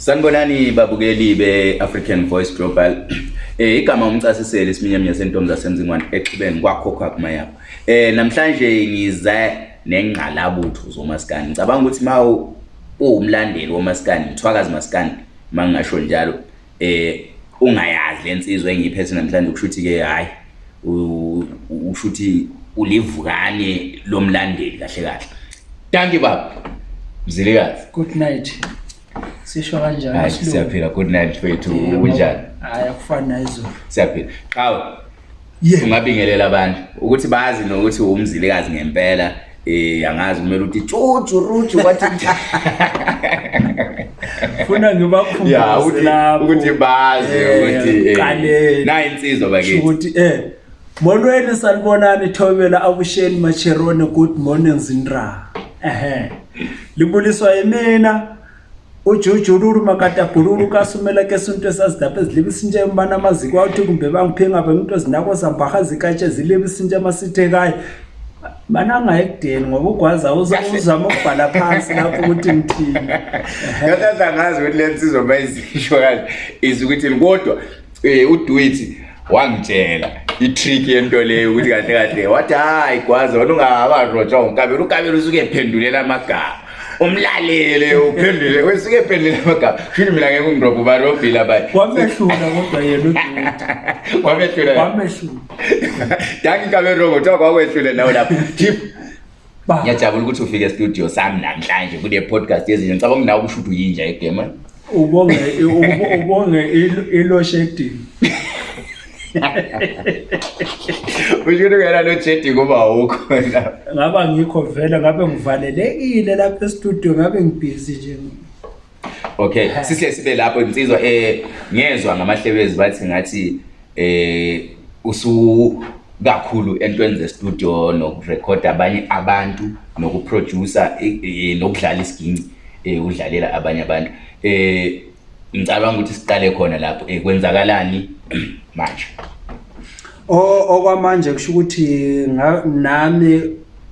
Sanibonani babukeli be-African Voice Global. Eh igama umcasisele isiminyami yasentombi zasemzingwane exhibeni kwakhokhwa kumayapha. Eh namhlanje ngize nengqalabutho zomaskandi. Ngicabanga ukuthi mawu uwumlandeli womaskandi, mthwakazi maskandi mangingasho njalo eh ungayazi lensizwa engiyiphethe namhlanje kushuthi ke hayi ushuthi ulivukane lomlandeli kahle kahle. Thank you baba. Mzilikazi. Good night. sisho kanjanisiyaphila good-night fethu unjani hayi akufani nayo izolo siyaphila qawe ye ungabingelela abantu ukuthi bazi nokuthi umzilikazi ngempela um angazi kumele ukuthi tshutshu ruju kwathi funa ngibakhuukuthi bazi eh, ukuthi eh, nayinsizo bakithiukuthi um molweni salibonani thobela abusheni macherone good morning zindra ehe libuliswa yimina ujuju ululu makadabhululu kasumeleke sinto esazidapha ezilibisintsha embana amaziko awuthi kumbe bangiphingabe nginto ezinako zambaha zikatshe zilibisintsha amasithe kayo mana angayi kudeni ngoba ugwaza uzama ukubhala phansi lapho ukuthi ngithini yatata ngazi ukuthi le nsizo ma izisho kazi is ukuthini kodwa um eh, uduithi wangitshela i-trick yento leyo ukuthi kahle kahle wathi hayi gwaza wena ungabarotshwa ngokabela ukabela usuke ephendulela amagama umlalele uphendule wesike phendule amagama shini mina ngeke ungiroba ubani ofila bani wamehlula kodwa yena udoda wamehlula wamehlula dangi kabe rogo thoko kwakwehlule nawo lapho chip ngiyajabula ukuthi ufike studio sami namhlanje kule podcast yezinje ngicaba mina ukushuthi uyinja egema ubonge ubonge iloshedini Usho ngena lo Jedi kuba awukho la. Ngaba ngikho vele ngabe ngivalelekile lapha e-studio ngabe ngibhizi nje. Okay, sisihle sibe lapho insizwa eh ngezwe ngamahlebezi bathi ngathi eh usu kakhulu entweni ze studio nokurecord abanye abantu nokuproducer e, e, nokudlala isiginci eh udlalela abanye abantu eh ngicabanga ukuthi siqale khona lapho eh kwenzakalani manje okwamanje kusho ukuthi nami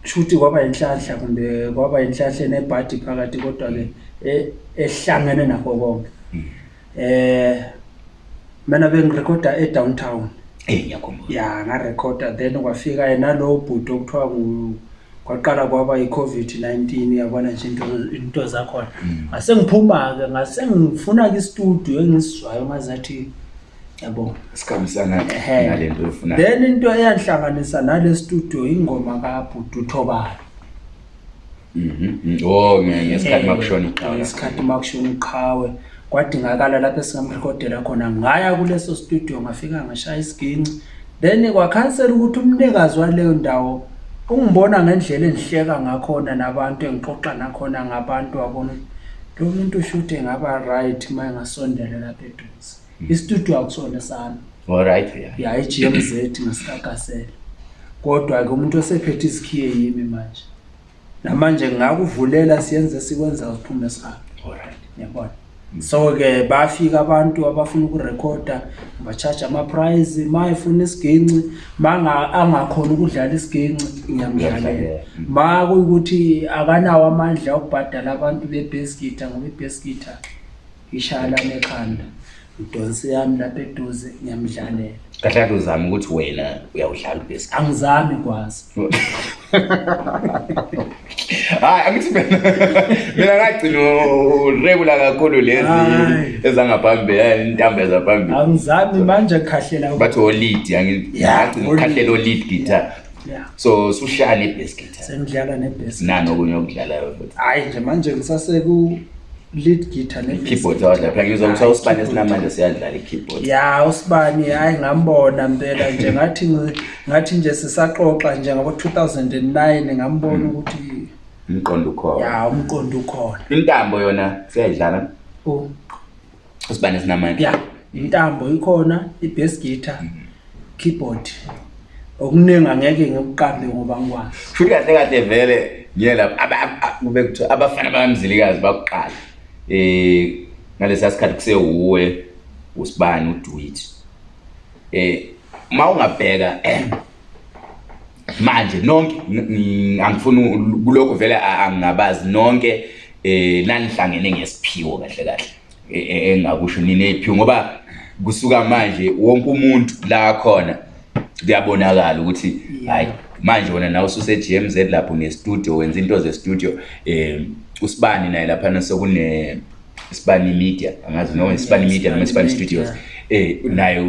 kusho ukuthi kwaba inhlahla kumbe kwaba inhlahla enebhadi phakathi kodwa-ke e, ehlangene nakho konke mm. eh mina bengirekhoda e-downtown eh, ya ngarekhoda then kwafika nalo bhuti okuthiwa kwaqala kwaba i-covid-19 yabona nje into zakhona mm. ngasengiphuma-ke ngasengifuna-ke istudio engisizwayo ngazathi yabo then into eyanhlanganisa nale studio ingoma kabhututhobalo mhm. oh, ngesikhathi uma kushona uqhawe kwadingakala lapho esingamrekodela khona ngaya kuleso studio ngafika ngashaya isiginci then kwakhansela ukuthi umnikazi waleyo ndawo ungibona ngendlela engihleka ngakhona nabantu engixoxa nakhona ngabantu wabona lo muntu ushude ngaba right uma engasondele lapho eduze Mm. isitudio akusona sami olriht oh, ya yeah, i-g m z ngasikakasele kodwa-ke umuntu osephethe isikhiye yimi manje namanje ngakuvulela siyenze sikwenza siphume sihambe olriht yabona so-ke bafika abantu abafuna ukurekhoda ngibacharge amaprize ma efuna isiginci ma angakhona ukudlala isiginci ngiyamdlalela mm. ma kuyukuthi akanawo amandla okubhadala abantu bebesgita ngoba ibesgita ishaya lanekhanda idonsi yami lapha eduze ngiyamdlalela kahle kahle uzame ukuthi wena uyawudlala ubesi angizami kwazi hayi angithi mina ngagcina regula kakhulu lezi ezangaphambi intambo ezaphambi angizami manje kahlela bathi olid angkhahlela olid guitar Yeah. so sushaya ne-bas guitar sengidlala ne-bas nanokunye okudlalayo futhi hayi nje manje ngisaseku lead gitar neusibani esinamanje siyadlala ikeyboard ya usibani hayi ngambona mpela nje ngathi ngathi nje sisaxoxa nje ngabo-2009 ngambona mm. ukuthi umqondo ukhona ya umqondo ukhona intambo yona siyayidlala oh. usibani esinamanje ya intambo ikhona i-bas gitar mm-hmm. keyboard okuningi angeke ngikuqambe ngoba ngikwazi futhi kahle kahle vele ngiye lapho kube kuthiwa abafana bakamzilikazi bakuqala eh ngalesa sikhathi kusewuwe usibani udwithi eh mawungabheka manje nonke angifuni kuloko vele angabazi nonke eh nanihlangene ngesiphiwo kahle kahle engakusho e, nini ephiwo ngoba kusuka manje wonke umuntu la khona kuyabonakala ukuthi hayi manje wona nawe ususe GMZ lapho ne studio wenza into ze studio eh usibani naye laphana sekune isibani media angazi noma isibani media noma isibani studios eh naye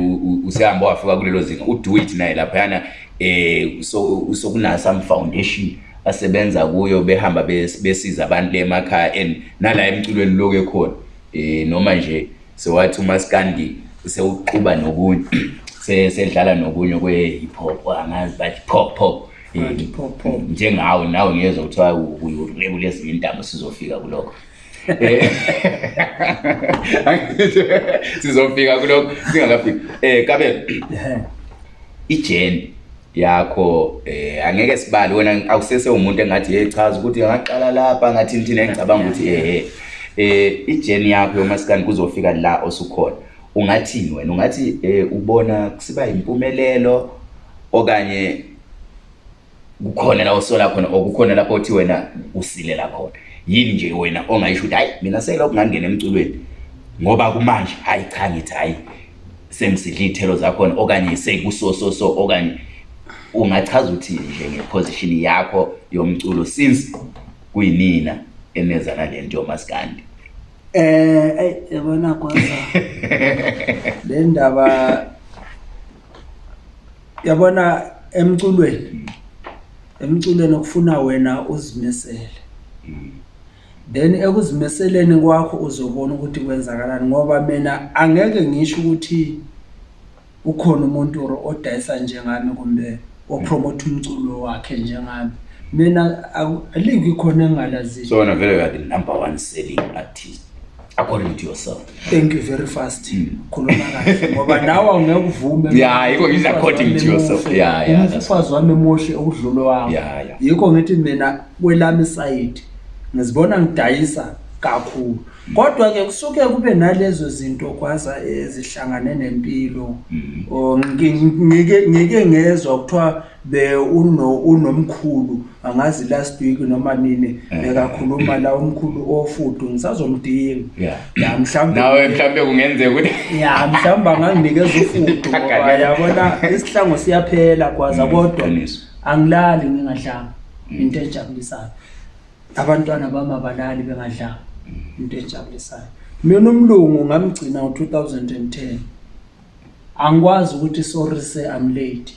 usehamba wafika kulelo zinga udo it naye laphana eh so sokuna some foundation asebenza kuyo behamba besiza abantu emakhaya and nala emculweni lokho ekhona eh noma nje sewathi umaskandi sewuquba nokunye sedlala nokunye kwe hip hop angazi bathi pop pop njengawe nawe ngiyezwa kuthiwa uyurebule ezinye intambo sizofika kulokho sizofika kulokho singakafika um eh, kabelo ijeni yakho um angeke sibali wena awuseseumuntu engathi ye chaza ukuthi angaqala lapha angathi nithina engicabanga ukuthi ehe eh. um ijeni yakho yomasikani kuzofika la osukhona ungathini wena ungathi um ubona kusiba yimpumelelo okanye kukhona la usola khona or kukhona lapho othi wena usilela khona yini nje wena ongayisho ukuthi hayi mina selokhu ngangena emculweni ngoba kumanje hayi cha ngithi hayi sengisidla iy'thelo zakhona okanye sekusososo okanye ungachaza uthini nje ngeposition yakho yomculo since kuyinina eneza nalento yomaskandi eh, eh yabona kwanza le ndaba yabona emculweni emculweni okufuna wena uzimisele mm. then ekuzimiseleni kwakho uzobona ukuthi kwenzakalani ngoba mina angeke ngisho ukuthi ukhona umuntu or odayisa njengami kumbe opromotha umculo wakhe njengami mina lingikhona engingalazisona vele kade number one selling artist according to yourself thank you very fast hmm. ngoba nawe awungekuvume according to yourself umfazi wami emoshe okudlulo wami yikho ngithi mina kwelami isayidi ngizibona ngidayisa kakhulu kodwa ke kusuke kube nalezo zinto kwaza ezihlangane eh, nempilo mm-hmm. ngike ngezwa kuthiwa unomkhulu angazi last week noma nini eh. bekakhuluma la umkhulu ofudu ngisazomdinga ya mhlawumbe mhlawumbe kungenzeka ukuthi ya mhlawumbe anganginikeza ufudu ngoba yabona isihlangu siyaphela kwaza mm, kodwa angilali ngingadlanga mm. into ejabulisayo abantwana bami abalali bengadlanga into ejabulisayo mina umlungu ngamgcina ngo2010 angikwazi ukuthi sorry se I'm late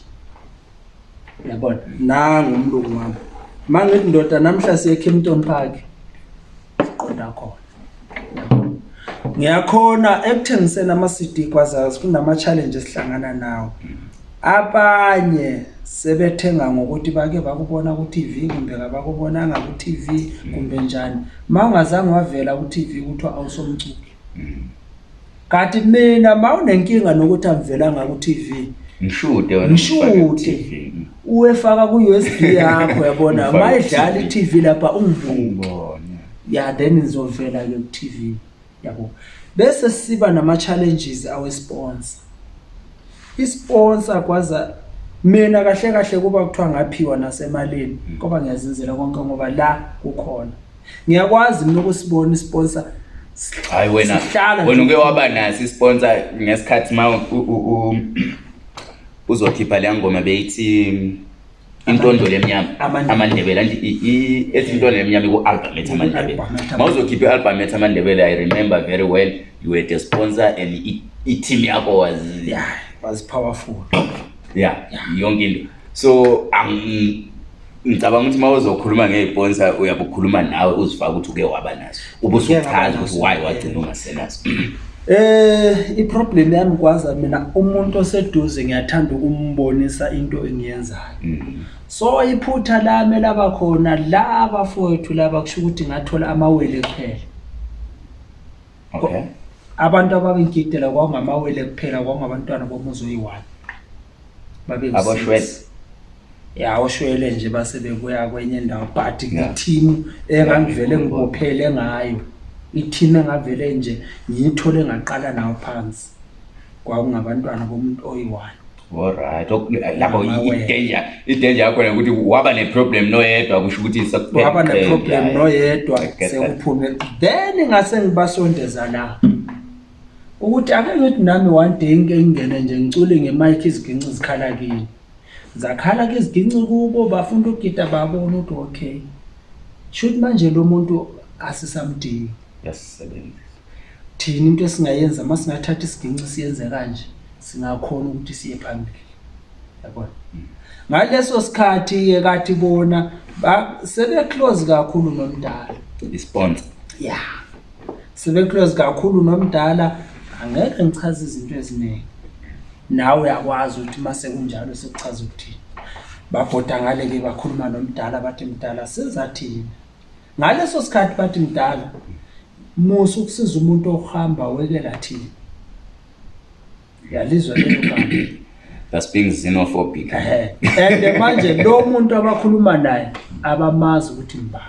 yabona nangu umlungu wami mangithi ndoda namhla siye Kempton Park siqonda khona ngiyakhona ekuthengiseni ama CD kwazazi kunama challenge esihlangana nawo abanye sebethenga ngokuthi bake bakubona ku-tv kumbe kabakubonanga ku-tv kumbe njani ma ungazange wavela ku-tv kuthiwa awusomculi kanti mina ma unenkinga nokuthi amvelanga ku-tv ngishude uwefaka ku-us b yakho yabona ma edlala i-tv lapha ungivuke ya then nizovela-ke ku-tv yabo bese siba nama-challenges awesponsa isponsa kwaza mina kahle kahle kuba kuthiwa ngaphiwa nasemalini ngoba ngiyazinzela konke ngoba la kukhona ngiyakwazi mina ukusibona isponsa hayi wena wena uke waba naso isponsa ngesikhathi ma uzokhipha leya ngoma beyithi intondolo emnyama amandebele and ethi intondolo emnyama iku-album ethi amandebele ma uzokhipha i-album ethi amandebele i remember very well you were the sponsor and i-team yakho was yeah was powerful ya yonke into so ngicabanga ukuthi uma uzokhuluma ngey'ponsa uyabe ukhuluma nawe uzifaka ukuthi uke waba naso ubusuchaza ukuthi waye wagcina ungasenaso Eh iproblem yami kwaza mina umuntu oseduze ngiyathanda ukumbonisa into engiyenzayo. Mm-hmm. So iphutha lami laba khona laba fowethu laba kusho ukuthi ngathola amawele kuphela. Okay. Abantu ababengidela kwangamawele kuphela kwangabantwana bomuzi oyi-1. Mhm babeaboshwele ya oshwele nje basebekuya kwenye indawo but i-team engangivele ngibophele ngayo i-team engavele nje ngiyithole ngaqala nawo phansi kwakungabantwana bomuntu oyi-one olright lapho idanger yakhona ukuthi waba ne-problem noyedwa kusho ukuthi waba ne-problem noyedwa sekuphume then ngase ngibasondeza la ukuthi ake ngithi nami one day nke ngingene nje ngicule ngemike iziginci zikhala kini zakhala ke iziginci kubo bafuna ukugida babona ukuthi okay shouthi manje lo muntu asisamdingi yasisebenzisa thina into esingayenza uma singathatha isiginci siyenze kanje singakhona ukuthi siye phambili yabona ngaleso sikhathi-ke kathi bona sebeclose kakhulu nomdala isponsa ya sebeclose kakhulu nomdala yeah angeke ngichaze izinto eziningi nawe uyakwazi ukuthi mase kunjalo sekuchaza ukuthini babhoda ngale-ke bakhuluma nomdala bathi mdala sizathini ngaleso sikhathi bathi mdala musa ukusiza umuntu okuhamba wekela thini yalizwe That's being xenophobic. and manje lo muntu abakhuluma naye abamazi ukuthi mba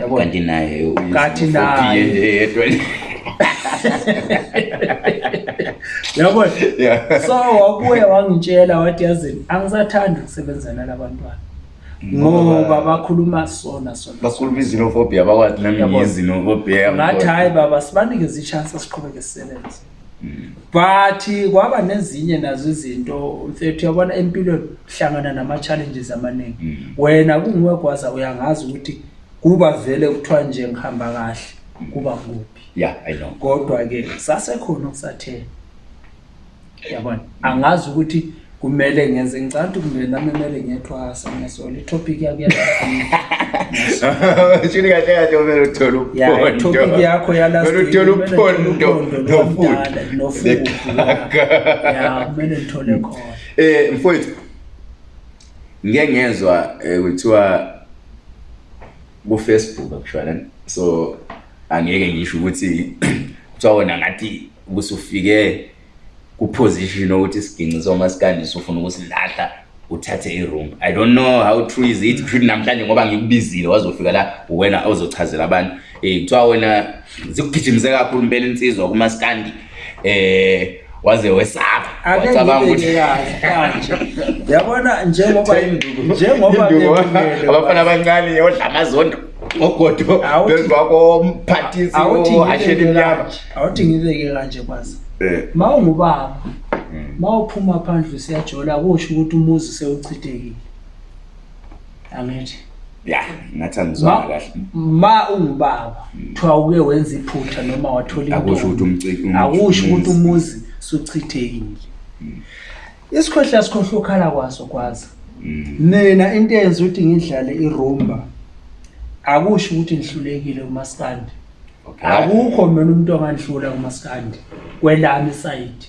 yabona kanti naye kanti naye yabona yeah. so wabuya wangitshela wathi yazini angisathandi ukusebenzana labantwana ngoba mm. bakhuluma sona sona bakhuluma izinophobia bakwathi nami ngiyizinophobia ngathi hayi baba sibanikeze ichance siqhubeke sisebenze mm. but kwaba nezinye nazo izinto fethu uyabona empilweni hlangana nama-challenges amaningi mm. wena kungiwegwaza uyangazi ukuthi kuba vele kuthiwa nje ngihamba kahle kuba kuphi ya yeah, ino kodwa ke sasekhona okusathela yabona angazi ukuthi kumele ngenze ngicala ukuthi kumele nami emele ngiyethwasa ngesola itopic yakuyashini kahle kahle umele uthole upondoitopic yakho yalauthole upondo nofudnofudya kumele ngithole khona um mfowethu ngike ngezwa um kuthiwa kufacebook akushwanani so angeke ngisho ukuthi kuthiwa wona ngathi kusufike kuposition okuthi isiginci soma sikandise ufuna ukusilahla uthathe iroom i don't know how true is it mm. namhlanje ngoba ngikubizile wazofika la uwena ozochazela abantu um e, kuthiwa wena zikugijimise kakhulu impela insizwa kumasikandi um e, waze wesapha yabona njengoba abafana abancane odla amazondo ogodoeakomphathisiashelimnyamaawuthi oh, oh, ngibeke kanje kwazi eh. ma ungubaba hmm. ma uphuma phandle usiyajola kusho ukuthi umuzi sewuchithekile angithi ya ngathi angizona kahle ma ungubaba kuthiwa hmm. uke wenza iphutha noma wathola akusho ukuthi umuzi suchithekile hmm. isikhwehla sikhohlwa ukhala kwaso kwazi nina into eyenza ukuthi ngidlale irumba mm akusho ukuthi ngihlulekile kumasikandi akukho mina umuntu ongandihlula kumasikandi kwelami isayidi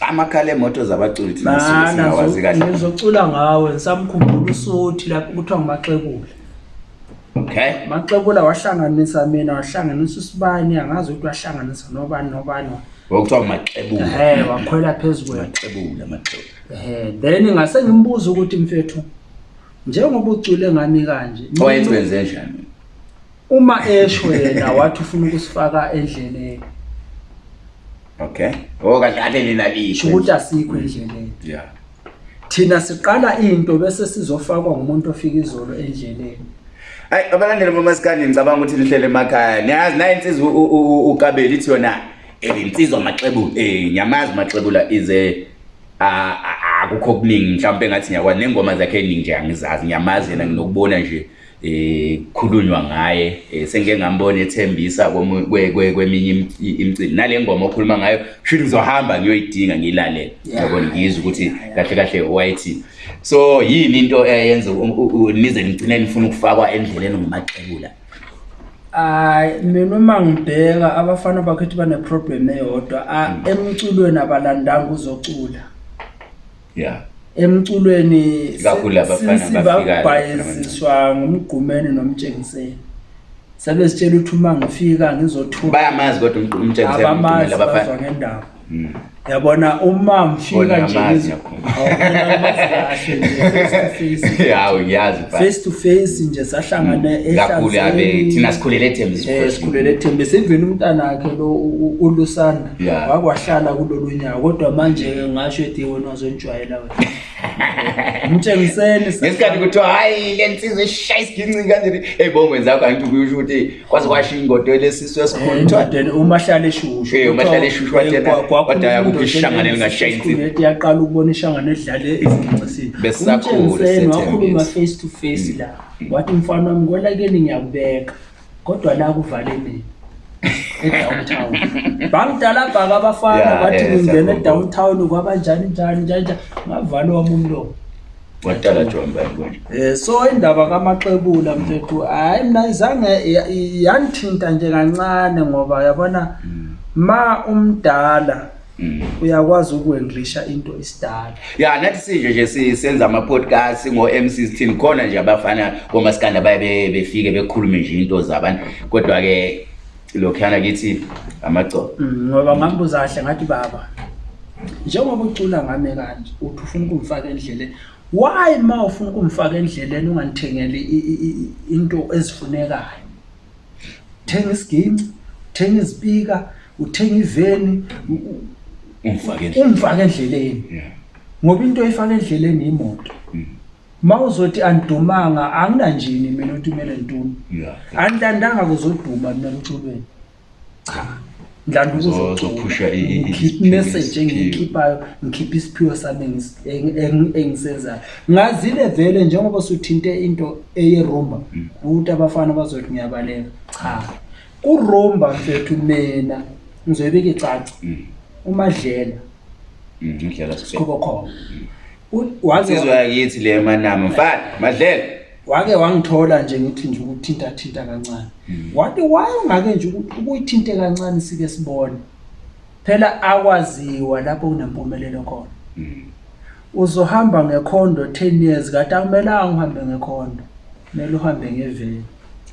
amakhala emoto zabaculiwazi kahlengizocula ngawe ngisamkhumbula usuthi lapho kuthiwa ngumaxekule okay maxekula wahlanganisa mina wahlanganisa usibani angazi ukuthi wahlanganisa nobani nobani Wakuthiwa macebula. Ehhe wakhwela phezulu macebula macebula. Ehhe then ngase ngimbuza ukuthi mfethu njengoba ucule ngami kanje. Owayethi wenze njani? Uma esho yena wathi ufuna ukusifaka endleleni. Okay. Oh kahle lina lisho. Ukuthi asikho endleleni. Yeah. Thina siqala into bese sizofakwa ngumuntu ofika izolo endleleni. Hayi abalandeli bomasikhandi ngicabanga ukuthi nihlele emakhaya. Niyazi nayi insizwa ukabeli ithi yona ebinsizwa maxebula eh nyamazi maxebula ize eh, akukho okuningi mhlawumbe ngathi ngiyakwa nengoma zakhe eningi nje angizazi ngiyamazi yena nginokubona nje eh khulunywa ngaye eh, sengike ngambona ethembisa kweminye imicimbi nale ngoma okhuluma ngayo shini ngizohamba ngiyoyidinga ngiyilalele yabona ngizwe ukuthi kahle kahle wayithi so yini into eyenza nize nigcine nifuna ukufakwa endleleni ngumaqebula hayi mina uma ngibheka abafana bakhethi baneproblem eyodwa mm. emculweni abalandanga uzocula ya emculweni sibabhayeziswa ngumgqumene nomtshengiseni sabe sitshela ukuthi uma ngifika ngizothuabamazi kodwa umtshengiseabamazi bazwa ngendawo yabona uma mfika njeface to face nje sahlangana esikhulele ethembe sendlweni umntanakhe lo ulusanda wakwahlala kulolu nyaka kodwa manje-ke ngasho ethi wena wazonijwayela wena mtshengiseni ngesikhathi kuthiwa hhayi le nsizo eshaya isigincini kanjeni ey'bongweni zakho angithi kuyusho ukuthi kwaze kwasho ingodo lesisu esikhuluthwaten eh, umahlala eshushu eh, umahlala eshushu wadayakuphi ishangane lingashaya insizi yaqala ukubona ishangane edlale ezingcisini besisakhulumtshengiseni wakhuluma face to face la wathi mfana wami kwelakeni ngiyakubeka kodwa la kuvale mina downtown bangidalabhaka abafana yeah, bathi ngingena yeah, edowntown kwabanjani njani njaninjani ngavalo wam umlo wadala jonbaum eh, so indaba kamaxebula mfethu hayi mna izange yandithinta nje kancane ngoba yabona mm. ma umdala mm. uyakwazi ukwenglisha into isidala ya nathi sinje nje senza ama-podcast ngo-m sixteen khona nje abafana komasikanda baye befike bekhulume nje into zabantu kodwa-ke lokhana kithi amagcobo mm, ngoba ngangibuza kahle ngathi baba njengoba ucula ngame kanje uthi ufuna ukumfaka endleleni why ma ufuna ukumfaka endleleni ungandithengeli into ezifunekayo uthenga isigimci uthenga izipika uthenga iveni umfaka endleleni ngoba into oyifaka endleleni yimoto mm ma uzothi andidumanga anginanjini mina ukuthi umele ntuni andilandanga kuzoduma mina emculweni ndlandukuzoumessaje engiyikhiphayo ngikhiphe isiphiwo sami engisenzayo ngazile vele njengoba suthinte into eyerumba ukuthi mm. abafana bazothi ngiyabaleka cha mm. kurumba fethu mina ngizoyibeka icaca mm. umadlela sikhubo khona wazizwayakithi le manama mfana madlela wake wangithola nje ngithi nje ukuthintathinta kancane hmm. wathi wayengake nje ukuyithinte kancane sike sibone phela akwaziwa lapho kunempumelelo khona hmm. uzohamba ngekhondo ten years kade akumelanga uhambe ngekhondo kumele uhambe ngeveni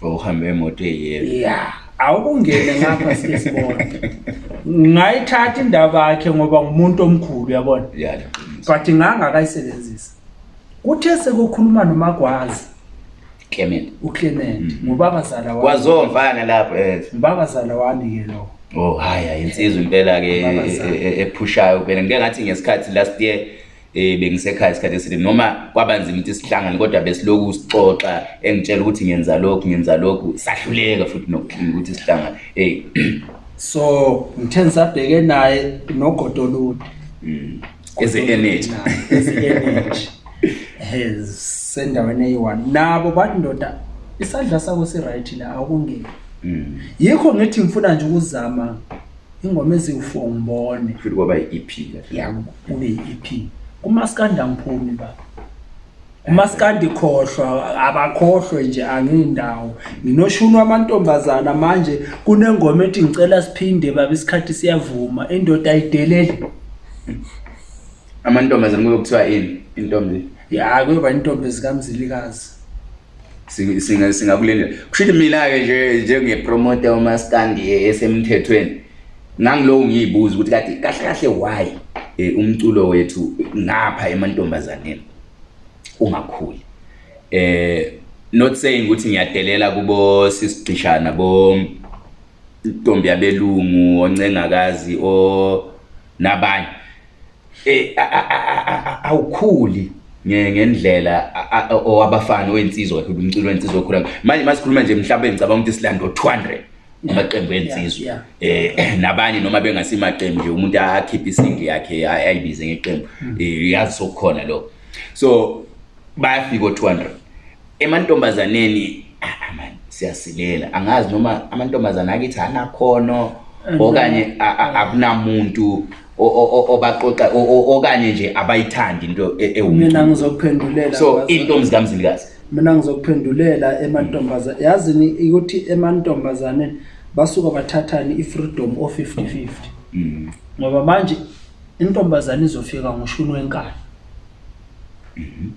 ouhambe oh, emoto eyiyelo ya awukungene ngapha sike sibone ngayithatha indaba yakhe ngoba ngumuntu omkhulu uyabona but ngangakayisebenzisa kuthe sekukhuluma nomagwazi Clement uClement mhm. ngubabazala wami kwazomvana lapho eh ubabazala wami ke lo oh haya insizwe impela ke eh, eh, eh, ephushayo phela ngike ngathi ngesikhathi last year eh bengisekhaya isikhathi esile noma kwabanzima ukuthi sihlangane kodwa besiloku sixoxa engitshela ukuthi ngenza lokhu ngenza lokhu sahluleka futhi nokukhinga ukuthi sihlangane hey so ngithenza sabheke naye nogodolude eze-nh eze-nh sendaweni eyi-one nabo bathi ndoda isandla sakho si-right la akungeni mm. yikho ngithi ngifuna nje ukuzama ingoma eziwu-four ngibone futhi kwaba yi-ep ya kube yi-ep kumasikandi angiphumi baba umasikandi khohlwa abakhohlwe nje angindawo nginoshunwa amantombazana manje kunengoma ethi ngicela siphinde baba isikhathi siyavuma indoda ayidelele amantombazane kuyokuthiwa ini intombi ya kuyoba intombi zikamzilikazi singakulindela kushuthi mina-ke nje njengepromoter umaskandi eh, esemthethweni ngangiloku ngiyibuza ukuthi kade kahle kahle why um umculo wethu ngapha emantombazaneni ungakhuli um not saying ukuthi ngiyadelela kubo sisigcishana bo ntombi yabelungu oncengakazi o nabanye awukhuli ngendlela owabafana wensizwa kakhulu umculo wensizwa okhulu manje uma sikhuluma nje mhlawumbe ngicabanga ukuthi silando 200 amaqembu ensizwe um eh, nabanye noma bengasimaqembu nje umuntu akhiphe isingle yakhe ayibize ngeqembu um hmm. eh, yazi sokukhona lo so bayafika o-two hundred emantombazaneni aman siyasilela angazi noma amantombazane akithi anakhono okanye akunamuntu obaqoxa okanye nje abayithandi into e, mina ngizokuphendulela so iintombi zikamzilikazi mina ngizokuphendulela emantombazane yazini ukuthi emantombazaneni basuka bathathani i-freedom o-50 50 mm. ngoba manje intombazane izofika ngoshuni wenkalo mm-hmm.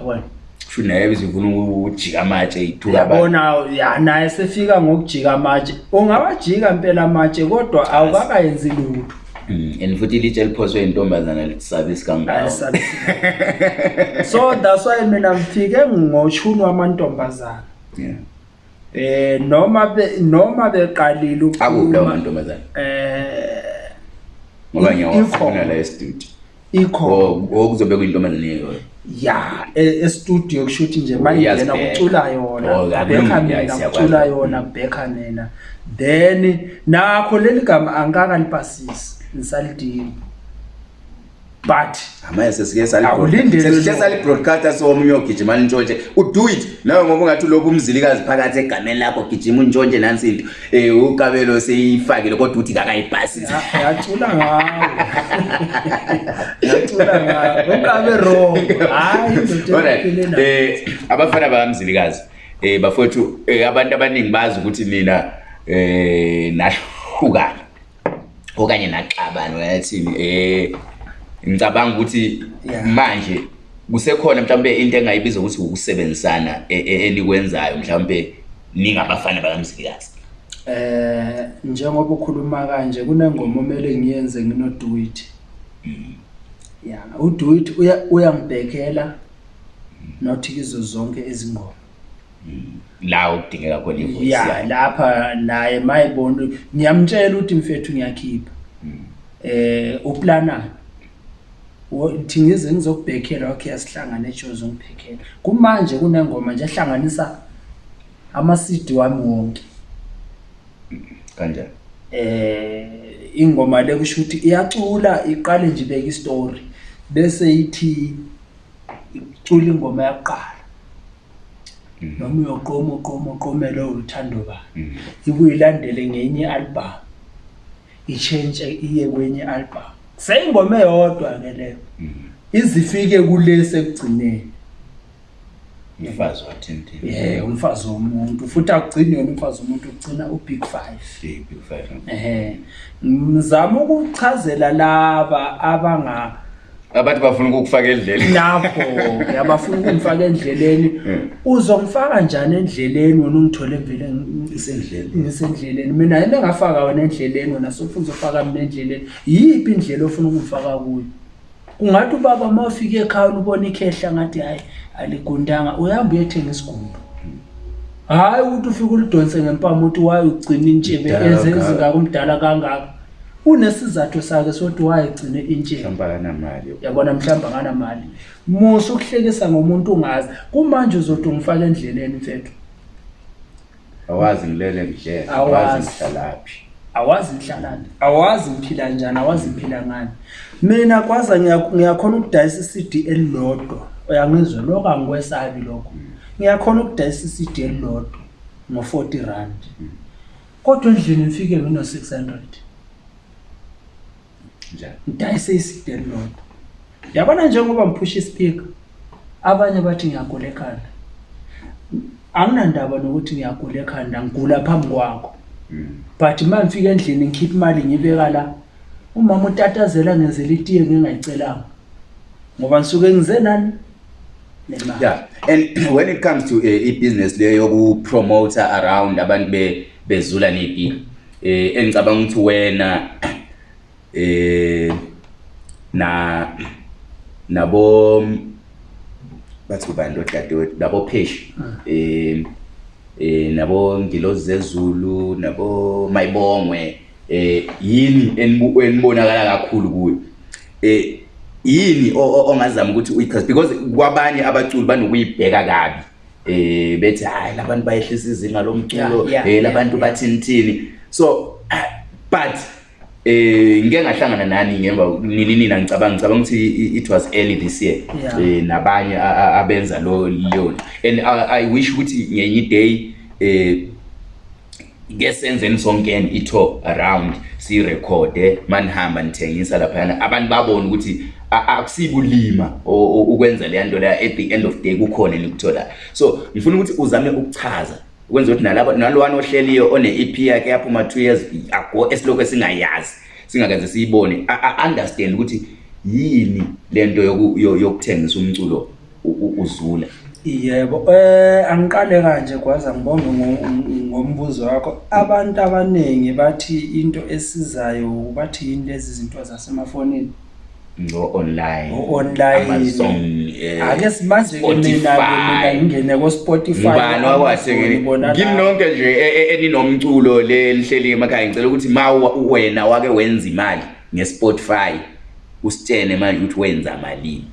yabona shunayebezivuna ukujika amatshe yithukabona ya naye sefika ngokujika amatshe ungawajika mpela amatshe kodwa awukakayenzi lutho Mm, and futhi ilitshe eliphoswe intombazana lisabe isikangayo so that's why mina ngifike ngoshuni wamantombazana eh noma noma beqalile ukukhuluma amantombazana eh ngoba ngiyawufuna la estudio ikho okuzobekwa oh, oh, intombazana leyo ya e, estudio kushuthi nje mangena kucula yona oh, bekha mina kucula yona mm. bekha mina then nakho leli gama angakalibasisi ngisalidile but hamayesesikeakulindelesihle salibroadcaster somunye ogijima lintshontshe udo it nawe ngoba ungathi lobu umzilikazi phakathi egameni lakho gijima untshontshe nansinto eh, um ukabelo seyifakile kodwa uthi kakayibhasisiyacula ngawoaberoorightum eh, abafana bakamzilikazi um bafowethu um abantu abaningi bazi ukuthi nina um nahlukana okanye naxabana ngathini eh ngicabanga ukuthi manje kusekhona mhlawumbe into engayibiza ukuthi ukusebenzisana enikwenzayo e, mhlawumbe ningabafana bakamzilikazi eh njengoba ukhuluma kanje kunengoma omele ngiyenze ngino do it mm. ya u do it uya uyangibhekela nothi kizo zonke izingoma mm. la okudingeka khona ivoice ya lapha naye mayibona ngiyamtshela ukuthi mfethu ngiyakhipha hmm. eh uplana uthi ngize ngizokubhekela okay asihlangane ejozi ongiphekela kumanje kunengoma nje ehlanganisa amasidi wami wonke kanjani eh ingoma le kusho ukuthi iyacula iqale nje ibeke istory bese ithi icula ingoma yakuqala Mhm. noma uyoqoma uqoma uqome lowo luthando bani mhm. ibuye ilandele ngenye i-albhum itshentshe iye kwenye i-albhum seyingoma eyodwa ke leyo mhm. izifike kulesi ekugcineni umfazi wathintie umfazi womuntu futhi akugcini yona umfazi womuntu ugcina u-big five um ngizama ukuchazela laba abanga mm -hmm abathi bafuna ukukufaka endleleni lapho yabafuna ukumfaka endleleni uzomfaka njani endleleni wona ungithole mvele ngisendleleni mina yena engafaka wena endleleni wena sofuna uzofaka mina endleleni yiphi indlela ofuna ukumfaka kuyo kungathi ubaba uma ufike ekhaya ubona ikhehla ngathi hhayi aligundanga uyahamba uyethenga isigundo hhayi ukuthi ufike ulidonse ngempama ukuthi waye ugcina intshebe ezezingakumdala kangaka unesizathu sakhe sokuthi wayigcine intshenamali yabona mhlawumbe anganamali musa ukuhlekisa ngomuntu ungazi kumanje uzothi ungifake endleleni mfetho awazi ngilele ngihlelaaziihlalaphi awazi ngihlalani awazi ngiphila njani awazi ngiphila ngani mina kwaza ngiyakhona ukudayisa i-cd elilodwa uyangizwe loko angikwesabi lokho ngiyakhona ukudayisa i-cd elilodwa ngo-forty rand mm. kodwa endlini ngifike ngino-six hundred njani ndayise isideni lodwa yabona njengoba ngiphushe ispeaker abanye bathi ngiyagula ekhanda anginandaba nokuthi ngiyagula ekhanda ngigula phambi kwakho hmm. but uma ngifika endlini ngikhiphe imali ngibeka la umama utatazela ngenzela itiye ngingayicelanga ngoba ngisuke ngize nani ya yeah. and when it comes to eh, i-business uh, leyo yokupromota around abantu bezula be neipi um uh, eh, engicabanga ukuthi wena eh na nabo bathi kubani lodadewethu nabo Pheshi ah. eh eh nabo Ngilozi zezulu nabo Mayibongwe eh yini enibonakala kakhulu kuyo eh yini ongazama ukuthi uyichaze because kwabanye abaculi banokuyibheka kabi eh bethi hayi labantu bayehlisa izinga lomculo eh labantu bathintini so ah, but eh ngike ngahlangana nani ngemva nini nina ngicabanga ngicabanga ukuthi it was early this year yeah. eh nabanye abenza lo leyona and I, i wish ukuthi ngenye day eh ke senzeni sonke itho around sirekhode manihamba nithengisa laphayana abantu babone ukuthi akusibulima ukwenza leyanto leya at the end of day kukhona enikutholayo so ngifuna ukuthi uzame ukuchaza ukwenza ukuthi nalwane ohleliyo one-ep yakhe yaphuma two years ago esiloku esingayazi singakenze siyibone a-understand ukuthi yini le nto yokuthengisa umculo uzula yebo um angiqale kanje gwaza ngibonge ngombuzo wakho abantu abaningi bathi into esizayo bathi yini lezi zinto zasemafonini ngo-onlineonlineake eh, simazeminaemina ngingene ko-spotifyngibona nonke nje e, e, eninomculo le lihleli emakhaya ngicela ukuthi ma wena wake wenza imali nge-spotify usitene manje ukuthi wenza malini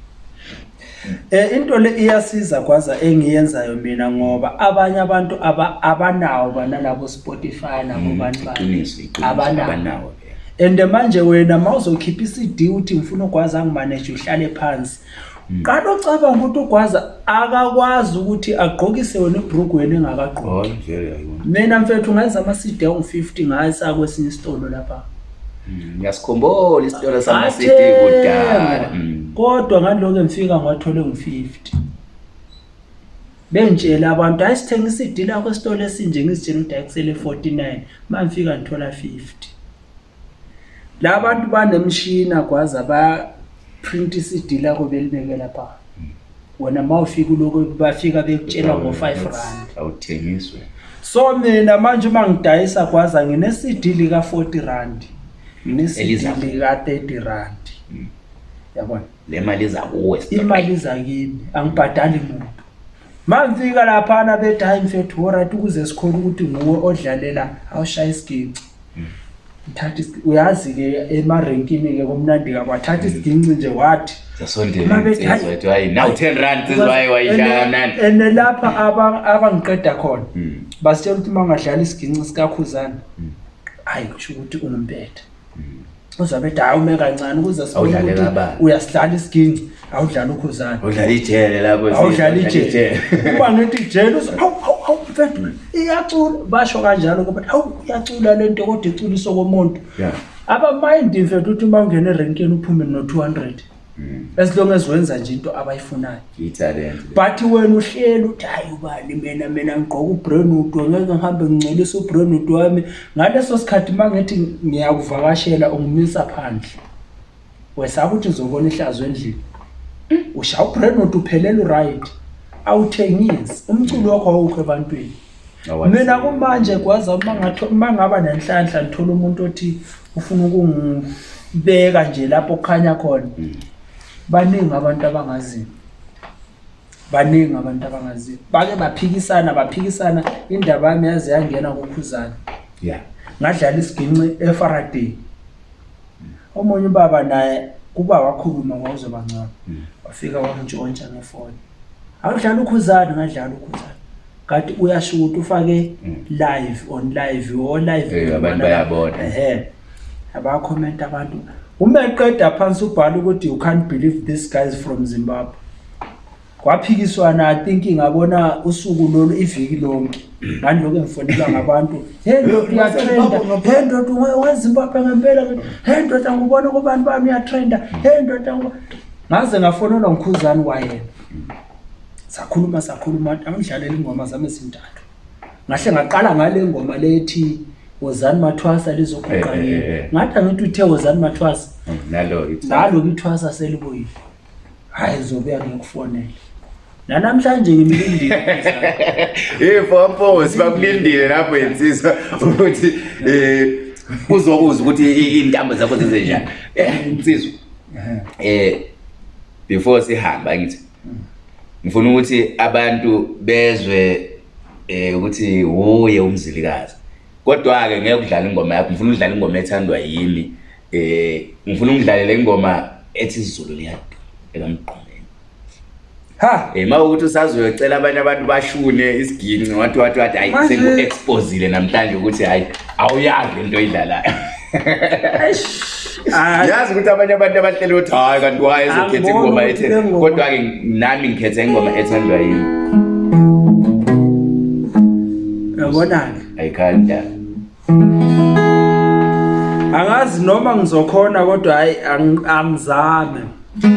um into le iyasiza kwaza engiyenzayo mina ngoba abanye abantu abanawo banalabo-spotify nabo mm, bantu abanawo and manje wena mawuzokhipha iCD uthi ngifuna ugwaza angimanage uhlale phansi qala ocabanga ukuthi ugwaza akakwazi ukuthi agqokise wena ibrook wena engakagqoki mina mfethu ngenza ama-CD angu-50 ngayisa kwesinye isitolo lapha mm, ngiyasikhumbula isitolo sama-CD kudala mm. kodwa ngaloko ngifika ngiwathole ngu-50 bengitshela abantu hayi sithenga i-CD lakho esitolo esinje ngizitshela ukuthi hayi kusele 49 ma ngifika ngithola 50 la bantu banemshina kwaza baprinti i-cd lakho belibeke lapha wona ma ufika uloku bafika bekutshela ngo-five randawuthengiswe so mina manje uma ngidayisa kwaza ngine-cd lika-forty randi ngine-cd lika-thirty randi hmm. yabona le mali izakuwe imali izakini angibhadali muntu ma ngifika laphana bedhayi mfethu orit ukuze sikhole ukuthi nguwe odlalela awushaya isigici thatha uyazi ke emarenkini ke komnandi kabo athatha isiginci mm. nje wathi ande lapha abangiqeda khona mm. basitshela ukuthi uma ungadlala isiginci sikakhuzana hhayi mm. kusho ukuthi ungumpeda uzabe ethi hayi ume kancane ukuze uyasidlala isiginci awudlala ukhuzane awudlala ijele uba ngithi ijele uzaw awu mfethu mm. iyacula basho kanjalo kuba awu iyacula le nto kodwa iculiso komuntu abamayindi mfethu ukuthi uma ungena erenkeni uphume no-two hundred mm. as long as wenza nje into abayifunayo but wena uhleli uthi hayi ubani mina mina ngigqoke ubrenudo ngeke ngihambe ngingcolise ubrenudo wami ngaleso sikhathi uma ngithi ngiyakuvakashela ungimisa phandle wesake ukuthi ngizobona ihlazo endlini mm, ushaya ubrenudo uphelele uriht awuthengisi umculo wakho wawukho ebantwini mina kumanje kwaza uma ngaba nenhlanhla ngithole umuntu othi ufuna ukungibeka nje lapho okukhanya khona hmm. baningi abantu abangazini baningi abantu abangazini bake baphikisana baphikisana indaba yami yaze yangena kokhuzana ngadlala isiginci efaraday omunye ubaba naye kuba wakhuluma wawuzobancaba hmm. wafika wamntshontsha ngefoni awudlala ukhuzana ungadlala ukhuzana kanti uyasho ukuthi ufake hmm. live on live olivebayabonaehe eh, abakhomenta abantu uma eqeda phansi ubhala ukuthi you can't believe this guys from zimbabwe kwaphikiswana i think ngabona usuku lolu iviki lonke ngandiloku engifonelwa ngabantu hendoda uyatrenda hendoda wezimbabwe ngempela hendoda ngubona kubantu bami uyatrenda hendoda ngaze ngafonelwa ngukhuzane wayena sakhuluma sakhuluma angidlalela ingoma zami ezintathu ngahle ngaqala ngale ngoma lethi wozani mathwasa lizoguqa yini eh, eh, eh, eh. ngathi angithi uthe wozani mathwasa naloke ithwasa selibuyile hhayi zobuya ngikufonele nanamhlanje ngimlindile ifomposi bakulindile lapho insizwa ukuthi um eh, uzokuza ukuthi iy'ntambo zakho zizenjani eh, insizwa um before sihamba ngithi mm. ngifuna ukuthi abantu bezwe eh ukuthi uye umzilikazi kodwa ke ngeke udlale ingoma yakho ngifuna udlale ingoma ethandwa yimi eh ngifuna ungidlalele ingoma ethi isiZulu liyadu ekamgqumeni ha eh mawukuthi usazoyocela abanye abantu bashune isiginci wathi wathi wathi hayi sengu exposile namhlanje ukuthi hayi awuyazi into oyidlalayo yazi ukuthi abanye abantu abahlele ukuthi hayi kanti wayezokhetha ingoma ethe kodwa-ke nami ngikhetha ingoma ethandwa yini yabona-ke ayikhanda angazi noma ngizokhona kodwa hayi angizame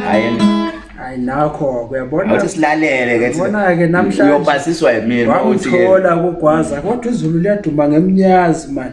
hayi hayi nakho-ke yabonauthi silalele-kebona-ke namhlaniyobasiswa yimina wangithola kugwaza kodwa izulu liyaduma ngemnyazi mani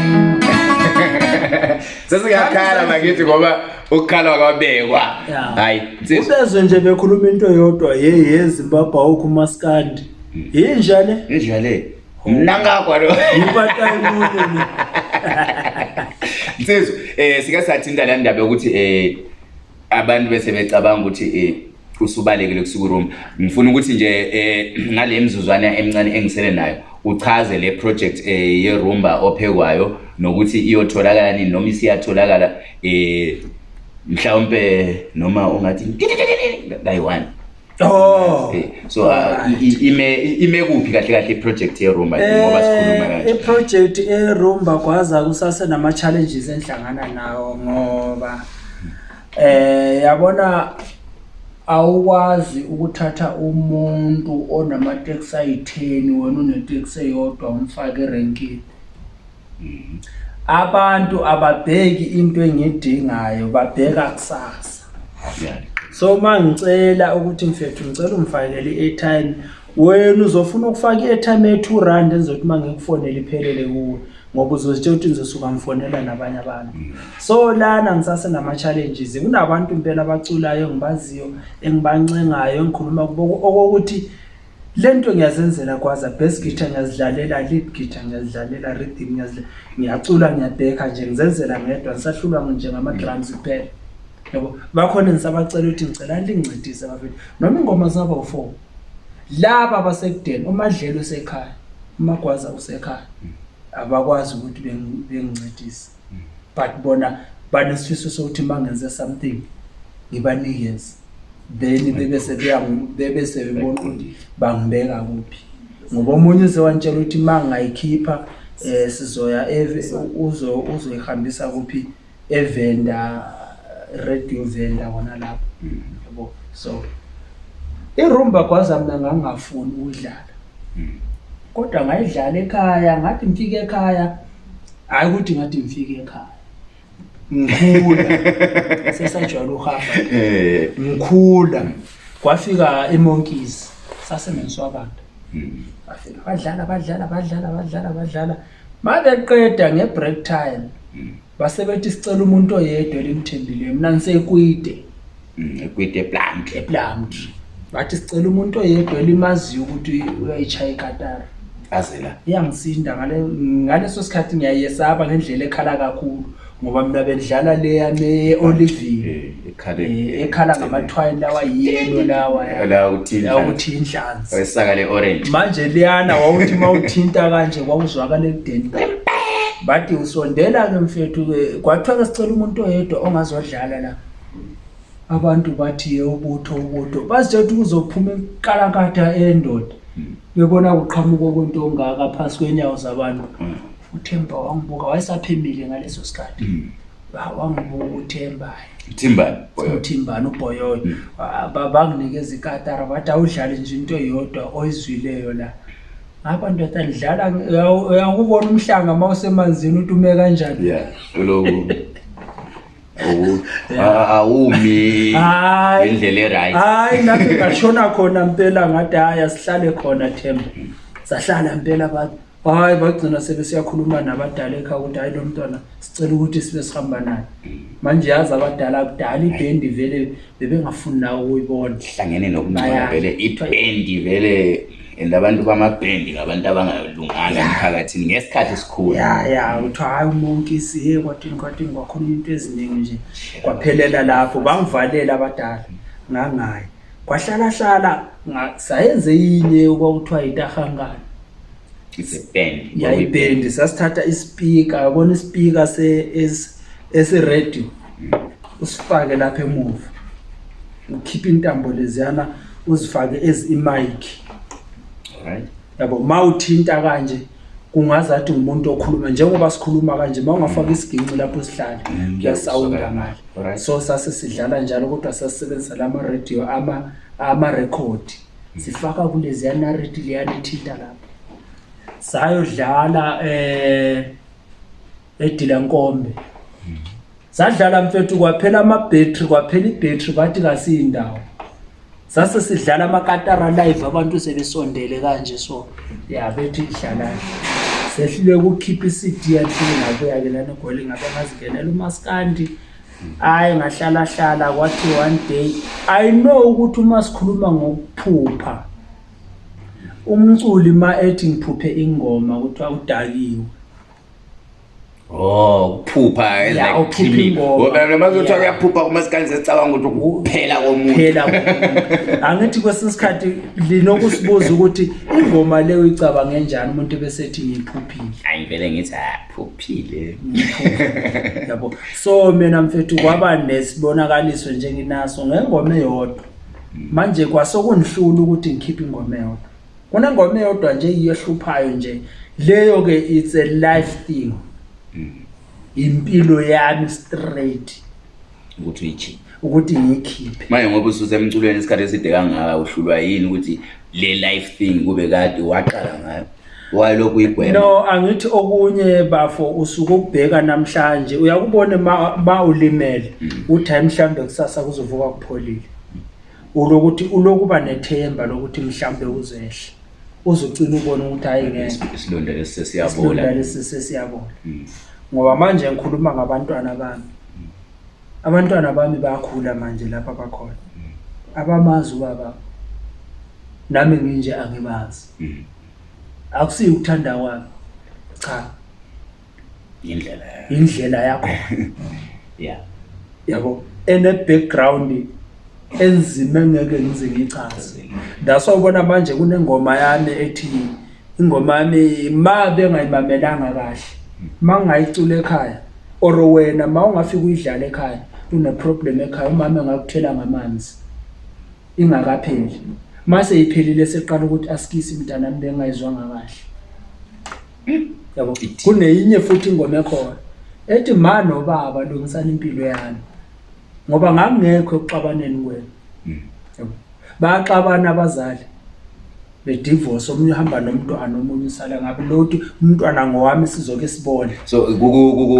ngithi ngoba ukukhala kwabekwa hayi ubezwe nje bekhuluma into yodwa yeyezimbabwe awukho umaskandi hmm. yinjale injale mnangakwa lo nsizo um eh, sike sathinta la ndaba yokuthi um abantu bese becabanga ukuthi um eh, usubalekele kusuku rom ngifuna ukuthi nje um ngale mzuzwane emncane engisele nayo uchaze le project eh, yerumba ophekwayo nokuthi iyotholakala nini noma isiyatholakala eh mhlawumbe noma ungathi kayi-one Oh. Eh, so ah, ime ime kuphi kahle kahle iproject yeRoma eh, ngoba sikhuluma kanje. Iproject yeRoma kwaza kusase nama challenges enhlangana nawo ngoba eh yabona awukwazi ukuthatha umuntu onamateksi ayitheni wena uneteksi eyodwa umfake erenkini abantu ababheki into engidingayo babheka kusasa so ma ngicela ukuthi mfethu ngicela umfakele i-airtime wena uzofuna ukufaka i-airtime e-two rand enzokuthi uma ngikufonele iphelele kuwe ngoba uzozitshe ukuthi ngizosuka ngifonela nabanye abantu so lana ngisase nama-challenges kunabantu impela abaculayo engibaziyo engibancengayo engikhuluma kubo okokuthi le nto ngiyazenzela kwaza best gitar ngiyazidlalela lead gitar ngiyazidlalela rhythm ngiyacula ngiyadekha nje ngizenzela ngedwa ngisahlulwa njengama-drums kuphela yabo bakhona ngisabacela ukuthi ngicela lingincedise bafithi noma ingoma zingaba u-four laba abasekudeni umadlelo usekhaya umagwaza usekhaya abakwazi ukuthi bengincedise mm. but bona banesifiso sokuthi uma ngenze something ngibanikeze then bebese bebese bebona ukuthi bangibeka kuphi ngoba omunye uzewantshela ukuthi uma ngayikhipha um sizoya uzoyihambisa kuphi evenda radio venda kona lapho yabo so irumba kwazamna ngangafuni ukudlala kodwa ngayidlala ekhaya ngathi mfike ekhaya hayi ukuthi ngathi mfike ekhaya ngikhula sesajwayela uhamba eh. ngikhula kwafika emonkies sasemenswabantu mm-hmm. badlala badlala badlala badlala badlala ma beqeda nge-break time mm. basebethi sicela umuntu oyedwa elimthembileyo mna ngisekwide mm, ekwide eplamt eplamt bathi sicela umuntu oyedwa elimaziyo ukuthi uyayitshaya ikatara azela iyangisinda ngaleso sikhathi ngiyayesaba ngendlela ekhala kakhulu ngoba mina bendlala leya ne-olivine eh, eh, ekhala ngamathwayi lawa yelo lawaukuthi inhlanzi manje liyana wawuthi uma uthinta kanje kwawuzwakale kudeni but usondela-ke mfethu-ke kwathiwa-ke sicela umuntu oyedwa ongazodlala la abantu bathi ye ubutho ubutho bazitshetha ukuzophuma inkalakatha endoda hmm bebona kuqhamuka okwento ongaka phasi kwenyawo zabantu uthemba wangibuka wayesaphemile ngaleso sikhathi mm. wangibuka uthembauthimbane uboyoyo mm. banginikeza ikatara bathi awudlale nje into eyodwa oyizwileyo la ngapha ndoda lidlala angukona umhlanga ma usemanzini uthi ume kanjani awumi ngendlela erit hayi nabe ngashona khona mpela ngade hayi asihlale khona themba sahlala mpela hayi bagcina sebe siyakhuluma nabadala ekha ukuthi hayi lo mntwana sicela ukuthi sibe sihamba naye manje yazi abadala kudala ibhendi vele bebengafuni nawo ukuyibona hlangene nokuncaya vele ibhendi vele and abantu bamabhendi ngabantu abangalungana emphakathini ngesikhathi esikhulu ya ya kuthiwa hayi umonke siye kwadini kwadini kwakhona umuntu eziningi nje kwaphelela lapho bangivalela abadala nangaye kwahlalahlala sayenze yinye okwakuthiwa yitahangana yayibhendi sasithatha isipika abona isipika esiradio mm. usifake lapha emuva ukhiphe intambo leziyana uzifake ezi imike yabo ma uthinta kanje kungazathi umuntu okhuluma njengoba sikhuluma kanje ma ungafaka mm. isiginci lapho sihlale mm, kuyasawunda ngale so sase sidlala njalo kodwa sasisebenzisa la maradio amarekhodi mm. sifaka kuleziyanariti liyanithinta lapho sayodlala um eh, edilankombe zadlala mfethu kwaphela amabhetri kwaphela ibhetri kwathi kasiyindawo sase sidlala amakatara live abantu sebesondele kanje so ya bethi dlalayo sehlile ukukhipha i-cd yahlile ngabuya-ke lanegoli ngabe ngazingenela umaskandi hayi ngahlalahlala kwathi one day ayino ukuthi uma sikhuluma ngokuphupha umculi ma ethi ngiphuphe ingoma kuthiwa udakiwe Oh, ukuphupha ezila ukuphupha ingoba. Uma kuthiwa uyaphupha kumasikanje sesicabanga ukuthi ukuphela komuntu. Phela. Angithi kwesinsikhathi linokusibuza ukuthi ingoma le uyicabanga kanjani umuntu bese ethi ngiphuphile. Hayi vele ngithi aphuphile. Yabo. So mina mfethu kwaba nesibonakaliso njenginaso ngengoma eyodwa. Manje kwasokundihlula ukuthi ngikhiphe ingoma eyodwa. Kunengoma eyodwa nje iyohluphayo nje. Leyo ke it's a life thing. impilo yami straight ukuthi uyikhiphe ukuthi ngiyikhiphe manje ngoba ususemculweni isikhathi eside kangaka uhlulwa yini ukuthi le life thing kube kade waqala ngayo walokhu uyigwema no angithi okunye bafo usuke ukubheka namhlanje uyakubona ma ulimele mm. uthi mhlambe kusasa kuzovuka kupholile ulokuthi ulokuba nethemba lokuthi mhlambe uzehle uzocina ubona ukuthi hayi ngeke isilondo lesi sesiyabola isilondo lesi sesiyabola mm. ngoba manje ngikhuluma ngabantwana bami abantwana bami bayakhula manje lapha abakhona abamazi ubaba nami nginje angibazi akusiyo ukuthanda kwami cha indlela indlela yakho yeah yabo ene background enzima engeke ngize ngichaze that's why ubona manje kunengoma yami ethi ingoma yami ma bengayimamelanga kahle uma ngingayicula ekhaya or wena uma ungafika uyidlala ekhaya uneproblem ekhaya umama engakuthela ngamanzi ingakapheli ma seyiphelile seqala ukuthi askisi mntanami bengingayizwanga kahle yabo kuneyinye futhi ingoma ekhona ethi ma nobaba lungisana impilo yami ngoba ngangekho ekuxabaneni kwena mm. yabo bayaxabana abazali bedivorce omunye uhamba nomntwana omunye usala ngabo lokuthi umntwana ngowami sizoke sibone so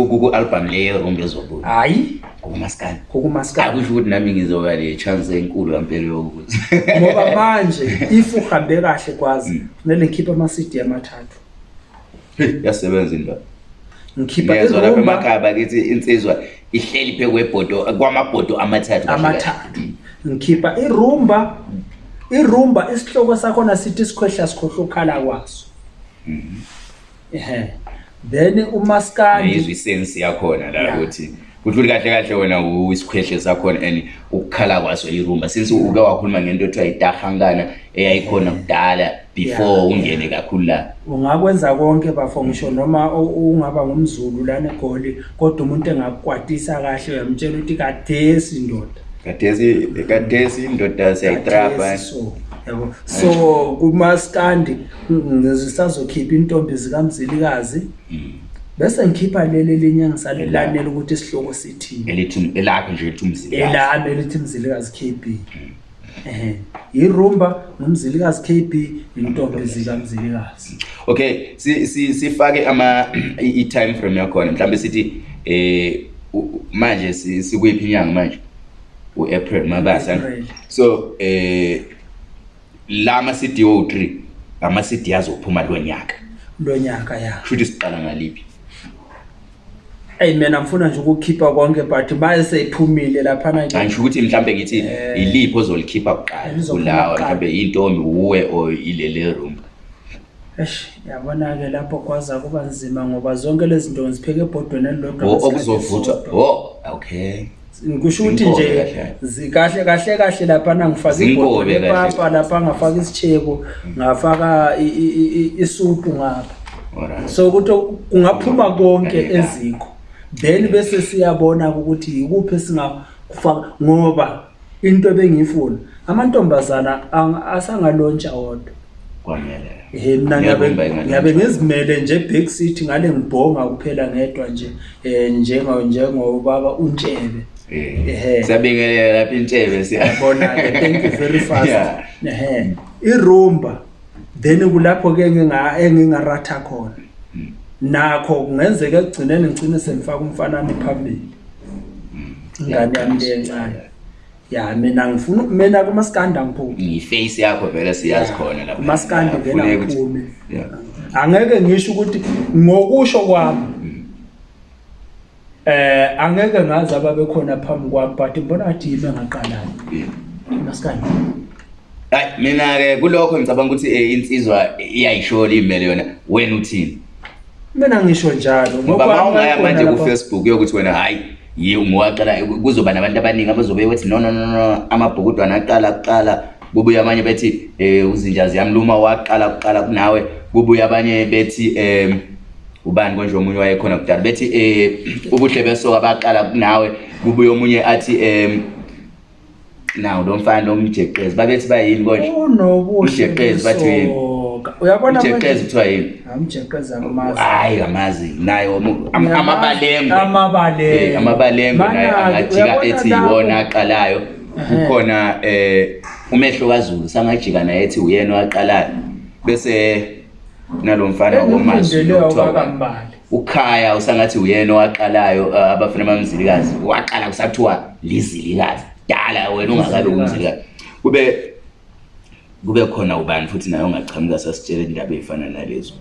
kuku-albhamu leyo rombi ezobuya hhayi kukumaskani kukumaskani kusho ukuthi nami ngizoba le-chance enkulu kampela yokuthi ngoba manje if uhambe kahle kwazi mm. kumele ngikhiphe ama-cd amathathu yasebenza into ngikhipha lapha emakhaya bakithi insizwa ihleli phe kwebhodo kwamabhodo amathathu amathathu ngikhipha irumba mm irumba isihloko sakhona sithi sikhwehla sikhohlukhala kwaso mhm. ehe then umaskaniizwisensi yakhona la ukuthi kuhluli kahle kahle wena isikhwehle sakhona and ukukhala kwaso irumba since uke wakhuluma ngento ethiwa yitahangana eyayikhona kudala before ungene kakhulu la ungakwenza konke bafongisho noma ungaba ngumzulu lanegoli kodwa umuntu engakukwatisa kahle uyamtshela ukuthi kadesi ndoda katesi indoda siyayitrapa so kumaskandi mm, sisazokhipha intombi zikamzilikazi mm. bese ngikhipha leli elinye engisalilanele ukuthi isihloko sithinielami elithi mzilikazi k b um mm. irumba ngumzilikazi k b intombi zikamzilikazi okay sifake i-time frame yakhona mhlawumbe sithi um manje sikuyiphi inyanga manje u-april mabasa so um la ma-cd o three ama-cd azophuma lo nyaka lo nyaka ya futhi siqala ngaliphi eyi mina mfuna nje ukukhipha konke but maseyiphumile laphana angisho ukuthi mhlawumbe ngithi eh, iliphi ozolikhipha kuqala kulawa mhlawumbe yintomi wuwe or ilele room esh yabona-ke lapho kwaza kuba nzima ngoba zonke lezi nto ngizipheke ebhodweni elilodwa okuzovuthwa o okay kushouthi nje zikahle kahle kahle laphana ngifaka ibhoepapa lapha ngafaka isitheko mm. ngafaka isuku ngapha so kuthi kungaphuma konke eziko then bese siyabona-ke ukuthi yikuphi esingakufaka ngoba into ebengiyifuna amantombazana asangalontsha odwa kwamele mina ngiyabe ngizimele nje ebhek sithi ngale ngibhonga kuphela ngedwa nje um eh, njengoba untshebe Eh, sabingelela lapha intebe siyabona ke thank you very fast ehe irumba then kulapho ke nginga engingaratha khona mm. nakho kungenzeka ekugcineni ngicine sengifaka umfanana phambili mm. ingane yami le encane ya mina ngifuna mina kumaskanda ngiphumi ngiface yakho vele siyazi khona lapha umaskandi vele ngiphume angeke ngisho ukuthi ngokusho kwami eh angeke ngazi ababekhona phambi kwami but ngibona ngathi yimi engaqalayo masikani hayi mina-ke kulokho ngicabanga ukuthi um insizwa iyayishola imele yona wena uthini mina ngisho njalo ngoba maungaya manje kufacebook yokuthi wena hayi yingowaqala kuzoba nabantu abaningi abazobeye wethi no nono no, amabhukudwana aqala kuqala kubuye abanye bethi um eh, uzinja ziyamluma waqala kuqala kunawe kubuye abanye bethi um ubani konje omunye wayekhona kudala bethi um ubuhle besoka baqala nawe kubuye omunye athi um nawo lo mfana lomjeqezi babethi bayini konjeuyabonajeqezi kuthiwa yini hayi amazi nayo amabalengoamabalengo angajika ethi yiwona aqalayo kukhona um eh, umehlo kazulu sangajika naye ethi uyena owaqalayo bese nalo mfana ukhaya usangathi uyena owaqalayo uh, abafuna bamzilikazi waqala kusathiwa lizilikazi dala wena ungakabi umzilikazi kube kube khona ubani futhi naye ongachamuka sasitshele indaba ey'fana nalezo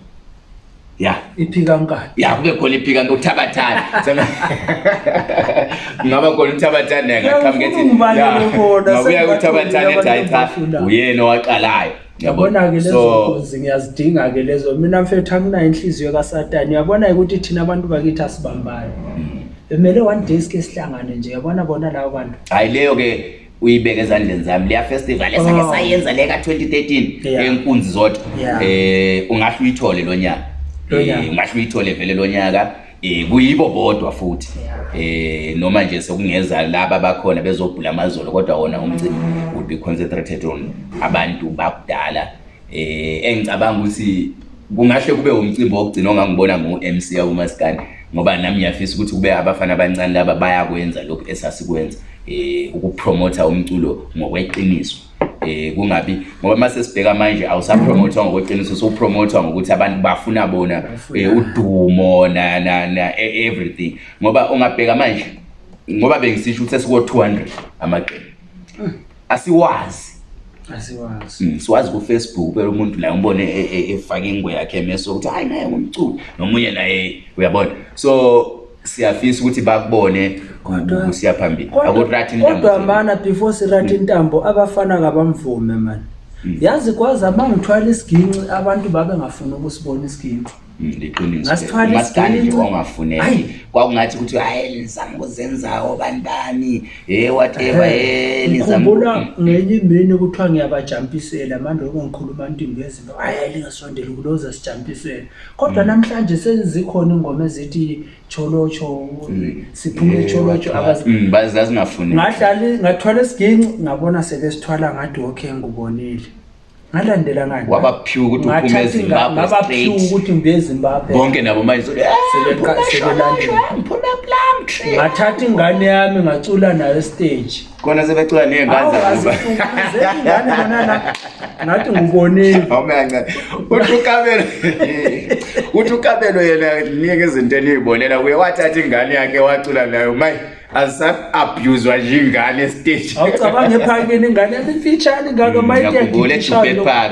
ya iphikankani ya kube khona iphikankani uthabathane kungaba khona uthabathane nayengaqhamuka ethingabuya uthabathane ethi hayi cha uyena owaqalayo yabona-ke lezo gozi ngiyazidinga-ke lezo mina mfethu anginayo inhliziyo kasatani uyabona-ke ukuthi thina abantu bakithi asibambayo bemele hmm. one day sike sihlangane nje yabona bona labo bantu hayi leyo-ke uyibeke ezandleni zami leya festival esake oh. sayenza le ka-2013 enkunzi yeah. zodwa yeah. um eh, ungahle uyithole lo nyaka um eh, ungahle uyithole vele lo nyaka eh kuyibo bodwa futhi eh noma nje sekungeza laba bakhona bezobhula amazolo kodwa wona umcimbi mm. would be concentrated on abantu bakudala eh engicabanga ukuthi kungahle kube umcimbi wokugcina ongangibona ngu-mc yakumasikani ngoba nami ngiyafisa ukuthi kube abafana abancane laba bayakwenza lokhu esasikwenza um eh, ukupromotha umculo ngokweqiniso eh kungabi ngoba mase sibheka manje awusapromothwa ngokweqiniso sowpromothwa ngokuthi abantu bafuna bona eh, udumo na na na e, everything ngoba ungabheka manje ngoba bengisisho ukuthi sesikwo 200 amaqembu asiwazi hmm, siwazi kufacebook phela umuntu naye umbone e, e, efake ingwe yakhe meso ukuthi hayi naye ngumculi nomunye naye uyabona so siyafisa ukuthi bakubone kusiya phambili akurathi kodwa mana before sirathe hmm. intambo abafana ngabamvume mani hmm. yazi kwaze uma ngithwala isiginci abantu babengafuni ukusibona isiginci Mm, liqinisomasikandle ongafuneki kwakungathi ukuthi hayi nizama ukuzenzawo bani bani ye whateva ye eh, nizamkhumbula mm. ngenye imini kuthiwa ngiyabajampisela mande oko ngikhuluma ntimbi yezinto hayi lingasondela ukuloza sijampisela kodwa mm. namhlanje sezikhona iy'ngoma ezithi tholotho siphume itholotho zazingafuneki ngahlali ngathwala esiginci ngabona sebesithwala ngadi okhe ngubonile ngalandelanganwabaphiwa ukuthi uphume ezimbabwe ukuthi ngiye ezimbabwe bonke nabo manje eh, mphulapula country ngathatha ingane yami ngacula nayo esteji kona sebecula ney'nganzaingathi ngibonileutukabelo uthi ukabelo yena ninike izinto eniyibonela kuye wathatha ingane yakhe wacula nayo mayi azisa-abhuzwa njengane esteji awucabanga ephakeni ingane yami ifitshane ngako mm, mayiejubek park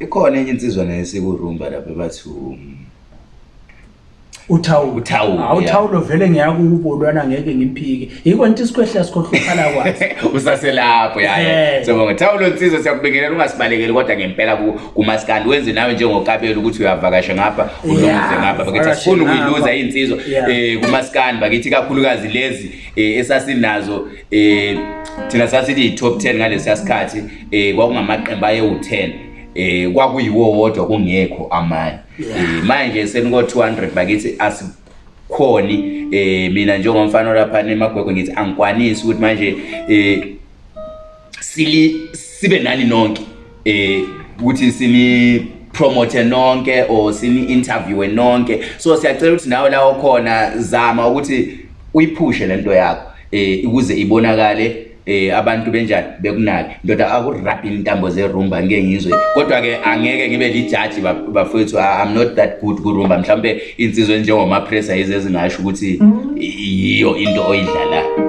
ikhona enye insizwa naye sikurumba lapha bathu uthawulo uthawulo awuthawulo vele ngiyakubo lwana ngeke ngimphike yiko into isikhwehla sikhohluphala kwazi usaselapho yaye sibonga thawulo nsizwa siyakubingelela ungasibalekeli kodwa ngempela kumaskandi wenze nawe njengokabela ukuthi uyavakasha ngapha uzomuze ngapha bakithi asifuni ukuyiluza insizwa eh kumaskandi bakithi kakhulukazi lezi eh, esasinazo eh thina sasithi top 10 ngalesi sikhathi eh kwakungamaqembu aye u10 eh kwakuyiwo wodwa kungekho amanye eh manje seniko 200 bakithi asikhoni eh mina njengomfana lapha nemagwegwe ngithi angikwanisi ukuthi manje eh sili sibe nani nonke eh ukuthi sini promote nonke or sini interview nonke so siyacela ukuthi nawe lawo khona zama ukuthi uyiphushe lento yakho eh ukuze ibonakale eh abantu benjani bekunaki ndoda akurabhi intambo zerumba ngeke ngizwe kodwa ke angeke ngibe lijaji bafowethu i'm not that good kurumba mhlawumbe insizwe njengomapressa yize ezingasho ukuthi mm. yiyo into oyidlalayo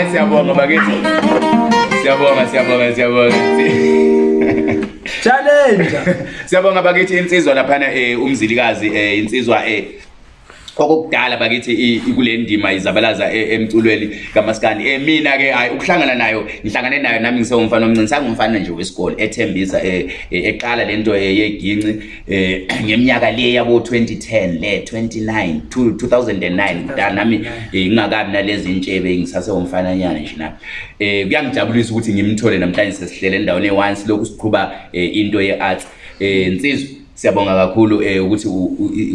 hayi siyabonga bakithi siyabonga siyabonga siyabonga challenge siyabonga bakithi insizwa laphana um umzilikazi um insizwa um kwakokudala bakithi kule ndima izabalaza e- emculweni kamasikandi um eh, mina-ke hayi ukuhlangana nayo ngihlangane nayo nami ngisewumfana omncini sangumfana nje wesikole ethembisa um eqala le nto yeginci um ngeminyaka le yabo-twenty ten le twenty-nine two thousand and nine nami ngingakabi nalezi ntshebe ngisasewumfana nyana nje nami um kuyangijabulisa ukuthi ngimthole namhlanje sesihlele endaweni ye-onse lokhu siqhuba um into ye-arts um nsizo siyabonga kakhulu um eh, ukuthi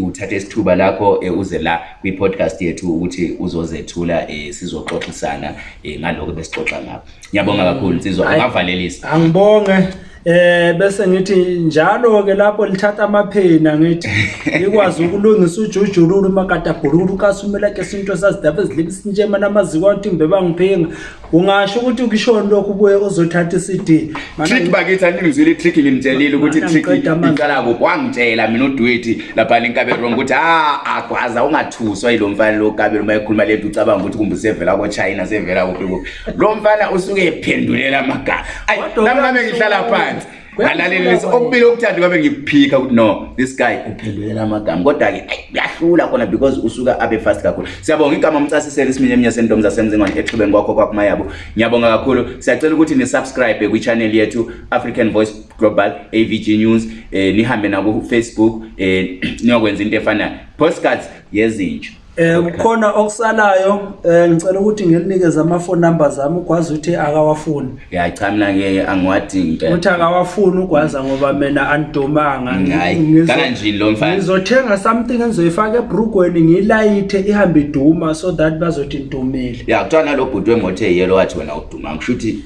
uthathe isithuba lakho um eh, uze la kwi-podcast yethu ukuthi uzozethula um eh, sizoxoxisana um eh, ngalokho besixoxa ngabo ngiyabonga kakhulu nsizwa ungavalelisa angibonge Eh bese ngithi njalo ke lapho lithatha amaphena ngithi ikwazi ukulungisa ujujululu makata bhululu kasumela ke sinto sasidaba ezilibi sinje mana amaziko athi mbeba ngiphinga ungasho ukuthi ukishona lokho ubuye uzothatha iCD manje bakithi aningizile itrick ngimtshelile ukuthi itrick iqala ku kwangitshela mina uDwethi lapha inkabe wrong ukuthi ah agwaza ungathuswa yilo mfana lo kabe uma ekhuluma le nto ucabanga ukuthi kumbe sevela kwa China sevela kuphi kuphi lo mfana usuke ephendulela amagama ayi nami ngihlala phansi kanzi alalelisi okubili okuthandi kwabe ngikuphika ukuthi no this guy uphendulela amagama kodwa-ke uyahlula khona because usuka abe fast kakhulu siyabonga igama umcasisele isiminye eminye sentomi zasemzingwane exhubeni kwakho kwakumayabo ngiyabonga kakhulu siyacela ukuthi ni-subscribe kwi-channel yethu african voice global a v g news um eh, nihambe nakufacebook um eh, niyokwenza into efana postcards yezintsho yes, um kukhona okusalayo um ngicela ukuthi ngilinikeze ama-phone numbers ami ugwazi ukuthi akawafuni ya cha mina-ke angiwadingi ukuthi akawafuni ugwaza ngoba mina andidumanga ngizothenga something engizoyifaka ebrugweni ngilayithe ihambe iduma so that bazothi ndumile ya kuthiwa nalo bhuti wemoto eyiyelo wathi wena awudumanga kusho ukuthi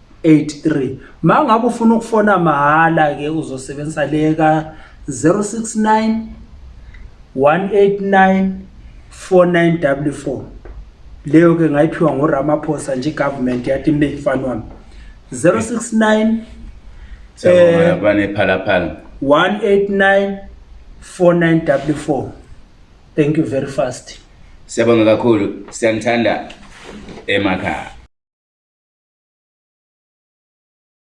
83 ma ngabe ufuna ukufona mahhala ke uzosebenzisa le ka-069 189 49 w 4 leyo ke ngayiphiwa ngoramaphosa nje igovernment yathi mbe fani wami 069abanephalaphala 189 49w4 thank you very fast siyabonga kakhulu siyanithanda emakhaya